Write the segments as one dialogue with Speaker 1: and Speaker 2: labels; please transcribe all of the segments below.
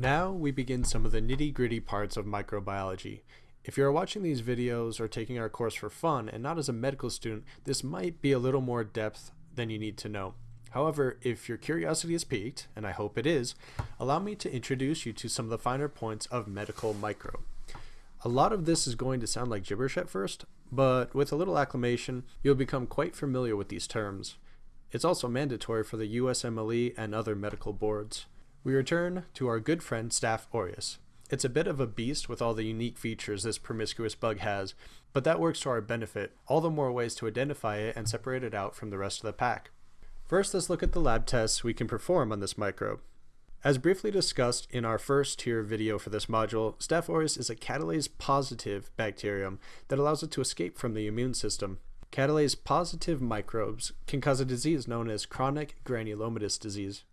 Speaker 1: Now we begin some of the nitty gritty parts of microbiology. If you are watching these videos or taking our course for fun and not as a medical student, this might be a little more depth than you need to know. However, if your curiosity is piqued, and I hope it is, allow me to introduce you to some of the finer points of medical micro. A lot of this is going to sound like gibberish at first, but with a little acclimation, you'll become quite familiar with these terms. It's also mandatory for the USMLE and other medical boards. We return to our good friend Staph aureus. It's a bit of a beast with all the unique features this promiscuous bug has, but that works to our benefit, all the more ways to identify it and separate it out from the rest of the pack. First, let's look at the lab tests we can perform on this microbe. As briefly discussed in our first tier video for this module, Staph aureus is a catalase positive bacterium that allows it to escape from the immune system. Catalase positive microbes can cause a disease known as chronic granulomatous disease.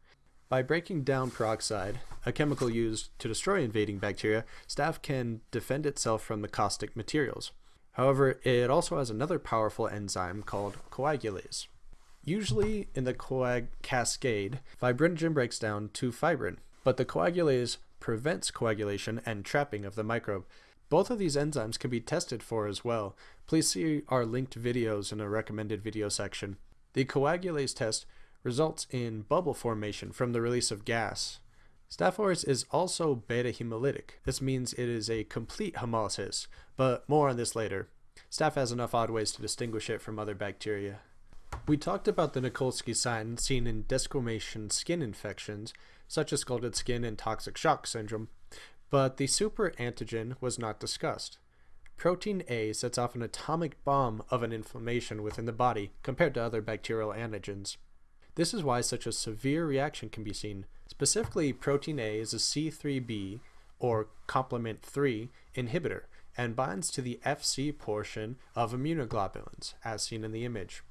Speaker 1: By breaking down peroxide, a chemical used to destroy invading bacteria, staph can defend itself from the caustic materials. However, it also has another powerful enzyme called coagulase. Usually in the coag cascade, fibrinogen breaks down to fibrin, but the coagulase prevents coagulation and trapping of the microbe. Both of these enzymes can be tested for as well. Please see our linked videos in a recommended video section. The coagulase test results in bubble formation from the release of gas. Staph aureus is also beta hemolytic. This means it is a complete hemolysis, but more on this later. Staph has enough odd ways to distinguish it from other bacteria. We talked about the Nikolsky sign seen in desquamation skin infections, such as scalded skin and toxic shock syndrome, but the superantigen was not discussed. Protein A sets off an atomic bomb of an inflammation within the body compared to other bacterial antigens. This is why such a severe reaction can be seen. Specifically, protein A is a C3b or complement 3 inhibitor and binds to the Fc portion of immunoglobulins, as seen in the image.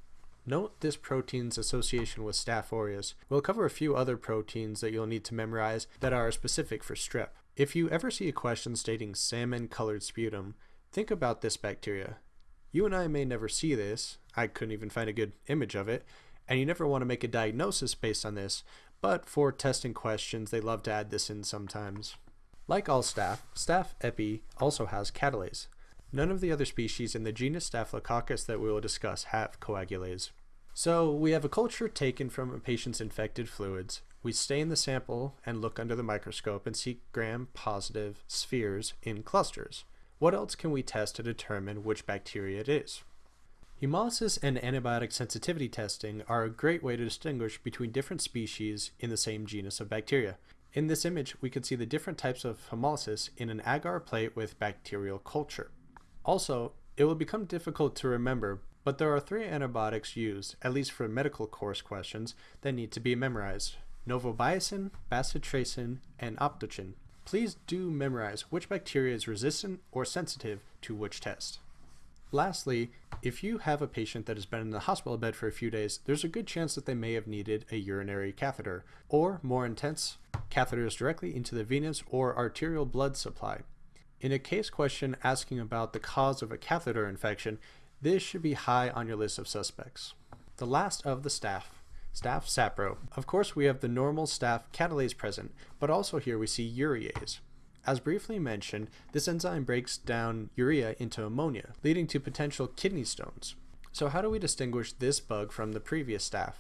Speaker 1: Note this protein's association with Staph aureus. We'll cover a few other proteins that you'll need to memorize that are specific for strep. If you ever see a question stating salmon-colored sputum, think about this bacteria. You and I may never see this, I couldn't even find a good image of it, and you never want to make a diagnosis based on this, but for testing questions, they love to add this in sometimes. Like all staph, staph epi also has catalase. None of the other species in the genus Staphylococcus that we will discuss have coagulase. So we have a culture taken from a patient's infected fluids. We stain the sample and look under the microscope and see gram-positive spheres in clusters. What else can we test to determine which bacteria it is? Hemolysis and antibiotic sensitivity testing are a great way to distinguish between different species in the same genus of bacteria. In this image, we can see the different types of hemolysis in an agar plate with bacterial culture. Also, it will become difficult to remember, but there are three antibiotics used, at least for medical course questions, that need to be memorized. Novobiocin, bacitracin, and optochin. Please do memorize which bacteria is resistant or sensitive to which test. Lastly, if you have a patient that has been in the hospital bed for a few days, there's a good chance that they may have needed a urinary catheter, or more intense, catheters directly into the venous or arterial blood supply. In a case question asking about the cause of a catheter infection, this should be high on your list of suspects. The last of the staff, staph sapro. Of course, we have the normal staph catalase present, but also here we see urease. As briefly mentioned, this enzyme breaks down urea into ammonia, leading to potential kidney stones. So how do we distinguish this bug from the previous staph?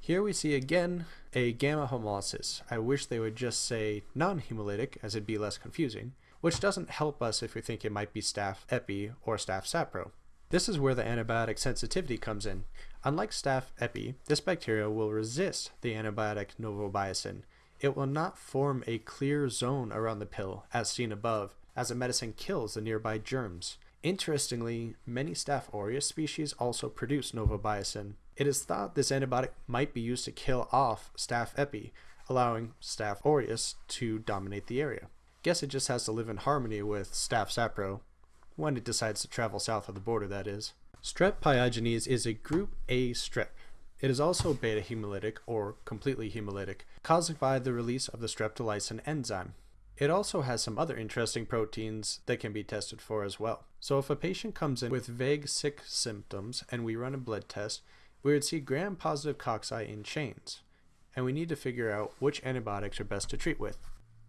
Speaker 1: Here we see again a gamma hemolysis. I wish they would just say non-hemolytic as it'd be less confusing, which doesn't help us if we think it might be staph epi or staph sapro. This is where the antibiotic sensitivity comes in. Unlike staph epi, this bacteria will resist the antibiotic novobiocin, it will not form a clear zone around the pill, as seen above, as the medicine kills the nearby germs. Interestingly, many Staph aureus species also produce novobiocin. It is thought this antibiotic might be used to kill off Staph epi, allowing Staph aureus to dominate the area. Guess it just has to live in harmony with Staph sapro, when it decides to travel south of the border that is. Strep pyogenes is a group A strep. It is also beta hemolytic or completely hemolytic, caused by the release of the streptolysin enzyme. It also has some other interesting proteins that can be tested for as well. So if a patient comes in with vague sick symptoms and we run a blood test, we would see gram-positive cocci in chains, and we need to figure out which antibiotics are best to treat with.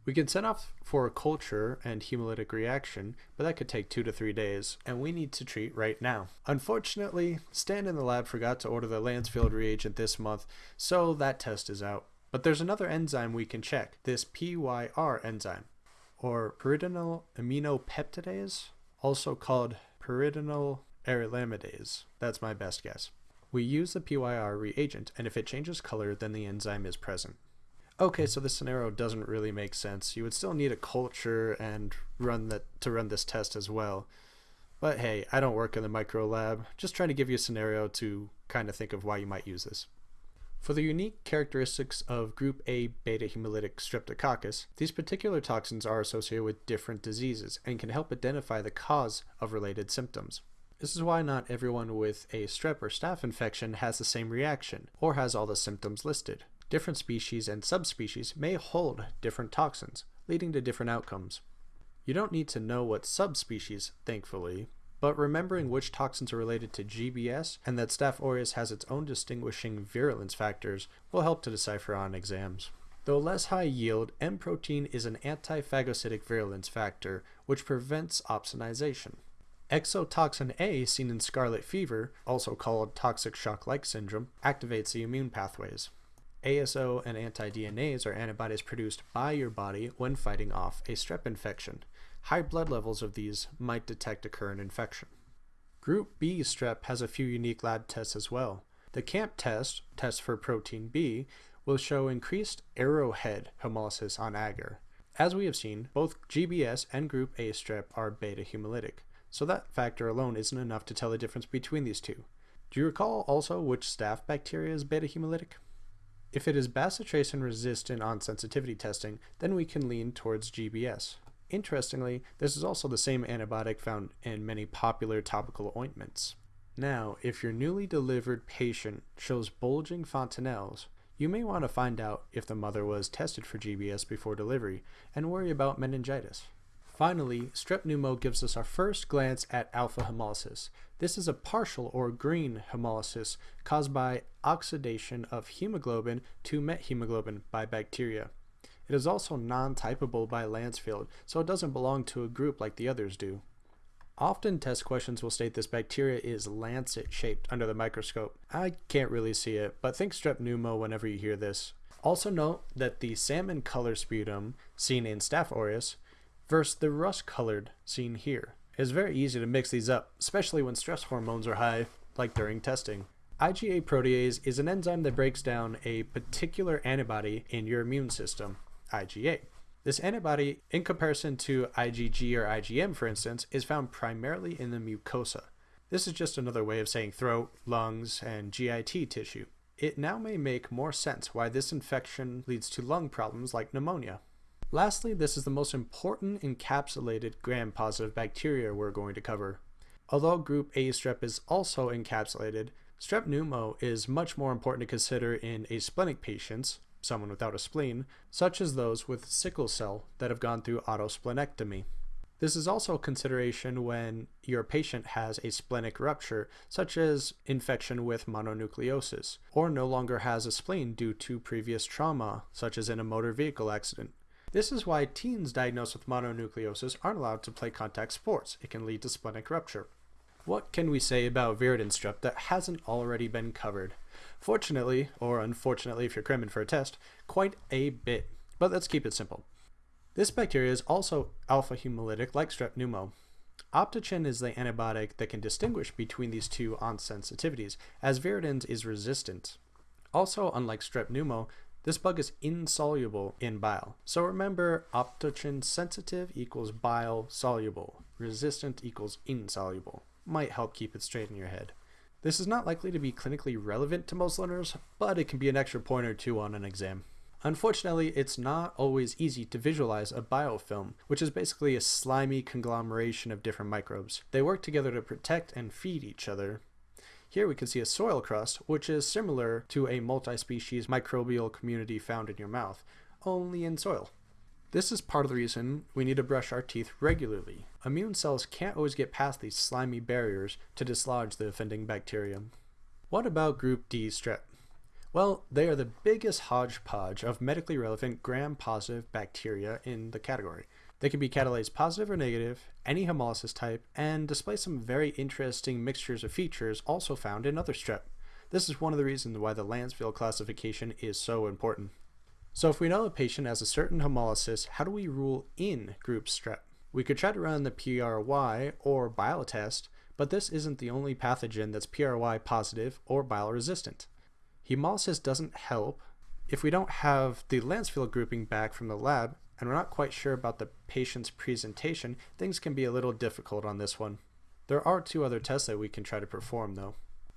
Speaker 1: We can send off for a culture and hemolytic reaction, but that could take two to three days, and we need to treat right now. Unfortunately, Stan in the lab forgot to order the Lancefield reagent this month, so that test is out. But there's another enzyme we can check, this PYR enzyme, or pyridinyl aminopeptidase, also called pyridinyl arylamidase. That's my best guess. We use the PYR reagent, and if it changes color, then the enzyme is present. Okay, so this scenario doesn't really make sense. You would still need a culture and run that to run this test as well. But hey, I don't work in the micro lab, just trying to give you a scenario to kind of think of why you might use this. For the unique characteristics of group A beta hemolytic streptococcus, these particular toxins are associated with different diseases and can help identify the cause of related symptoms. This is why not everyone with a strep or staph infection has the same reaction, or has all the symptoms listed. Different species and subspecies may hold different toxins, leading to different outcomes. You don't need to know what subspecies, thankfully, but remembering which toxins are related to GBS and that Staph aureus has its own distinguishing virulence factors will help to decipher on exams. Though less high yield, M protein is an anti-phagocytic virulence factor which prevents opsonization. Exotoxin A, seen in scarlet fever, also called toxic shock-like syndrome, activates the immune pathways. ASO and anti-DNase are antibodies produced by your body when fighting off a strep infection. High blood levels of these might detect a current infection. Group B strep has a few unique lab tests as well. The CAMP test, test for protein B, will show increased arrowhead hemolysis on agar. As we have seen, both GBS and group A strep are beta hemolytic so that factor alone isn't enough to tell the difference between these two. Do you recall also which staph bacteria is beta hemolytic? If it is bacitracin resistant on sensitivity testing, then we can lean towards GBS. Interestingly, this is also the same antibiotic found in many popular topical ointments. Now, if your newly delivered patient shows bulging fontanelles, you may want to find out if the mother was tested for GBS before delivery and worry about meningitis. Finally, strep pneumo gives us our first glance at alpha hemolysis. This is a partial or green hemolysis caused by oxidation of hemoglobin to methemoglobin by bacteria. It is also non-typable by Lancefield, so it doesn't belong to a group like the others do. Often test questions will state this bacteria is lancet shaped under the microscope. I can't really see it, but think strep pneumo whenever you hear this. Also note that the salmon color sputum seen in Staph aureus versus the rust colored seen here. It's very easy to mix these up, especially when stress hormones are high, like during testing. IgA protease is an enzyme that breaks down a particular antibody in your immune system, IgA. This antibody, in comparison to IgG or IgM for instance, is found primarily in the mucosa. This is just another way of saying throat, lungs, and GIT tissue. It now may make more sense why this infection leads to lung problems like pneumonia. Lastly, this is the most important encapsulated gram-positive bacteria we're going to cover. Although group A strep is also encapsulated, strep pneumo is much more important to consider in asplenic patients, someone without a spleen, such as those with sickle cell that have gone through autosplenectomy. This is also a consideration when your patient has a splenic rupture, such as infection with mononucleosis, or no longer has a spleen due to previous trauma, such as in a motor vehicle accident. This is why teens diagnosed with mononucleosis aren't allowed to play contact sports. It can lead to splenic rupture. What can we say about viridans strep that hasn't already been covered? Fortunately, or unfortunately if you're cramming for a test, quite a bit. But let's keep it simple. This bacteria is also alpha hemolytic like strep pneumo. Optochin is the antibiotic that can distinguish between these two on sensitivities, as viridans is resistant. Also, unlike strep pneumo, this bug is insoluble in bile. So remember, optochin sensitive equals bile soluble. Resistant equals insoluble. Might help keep it straight in your head. This is not likely to be clinically relevant to most learners, but it can be an extra point or two on an exam. Unfortunately, it's not always easy to visualize a biofilm, which is basically a slimy conglomeration of different microbes. They work together to protect and feed each other, here we can see a soil crust, which is similar to a multi-species microbial community found in your mouth, only in soil. This is part of the reason we need to brush our teeth regularly. Immune cells can't always get past these slimy barriers to dislodge the offending bacterium. What about group D strep? Well, they are the biggest hodgepodge of medically relevant gram-positive bacteria in the category. They can be catalase positive or negative, any hemolysis type, and display some very interesting mixtures of features also found in other strep. This is one of the reasons why the Lancefield classification is so important. So if we know a patient has a certain hemolysis, how do we rule in group strep? We could try to run the PRY or bile test, but this isn't the only pathogen that's PRY positive or bile resistant. Hemolysis doesn't help. If we don't have the Lancefield grouping back from the lab, and we're not quite sure about the patient's presentation, things can be a little difficult on this one. There are two other tests that we can try to perform though.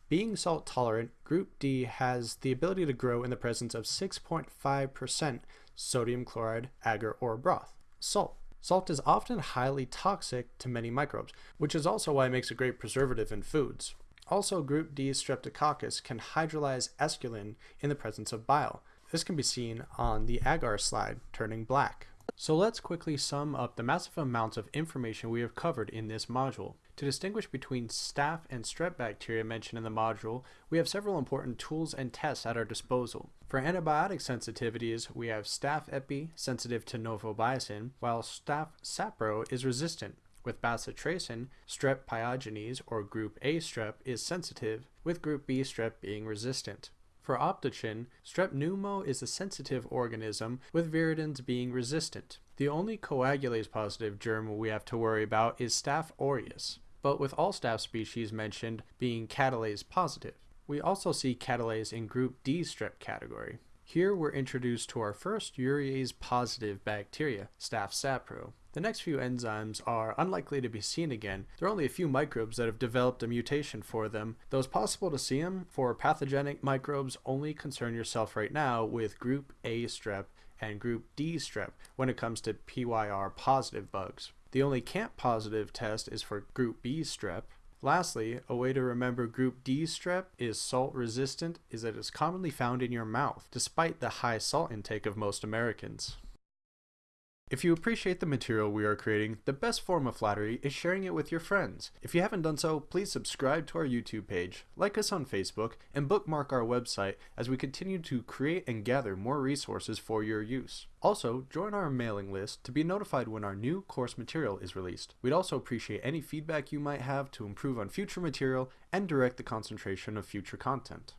Speaker 1: Being salt tolerant, Group D has the ability to grow in the presence of 6.5% sodium chloride, agar, or broth. Salt. Salt is often highly toxic to many microbes, which is also why it makes a great preservative in foods. Also, Group D streptococcus can hydrolyze esculin in the presence of bile. This can be seen on the agar slide, turning black. So let's quickly sum up the massive amounts of information we have covered in this module. To distinguish between staph and strep bacteria mentioned in the module, we have several important tools and tests at our disposal. For antibiotic sensitivities, we have staph epi, sensitive to novobiocin, while staph sapro is resistant. With bacitracin, strep pyogenes or group A strep is sensitive, with group B strep being resistant. For Optochin, strep pneumo is a sensitive organism, with viridans being resistant. The only coagulase positive germ we have to worry about is Staph aureus, but with all staph species mentioned being catalase positive. We also see catalase in group D strep category. Here we're introduced to our first urease positive bacteria, Staph sapro. The next few enzymes are unlikely to be seen again. There are only a few microbes that have developed a mutation for them. Though it's possible to see them, for pathogenic microbes, only concern yourself right now with group A strep and group D strep when it comes to PYR positive bugs. The only CAMP positive test is for group B strep, Lastly, a way to remember group D strep is salt resistant is that it's commonly found in your mouth, despite the high salt intake of most Americans. If you appreciate the material we are creating, the best form of flattery is sharing it with your friends. If you haven't done so, please subscribe to our YouTube page, like us on Facebook, and bookmark our website as we continue to create and gather more resources for your use. Also, join our mailing list to be notified when our new course material is released. We'd also appreciate any feedback you might have to improve on future material and direct the concentration of future content.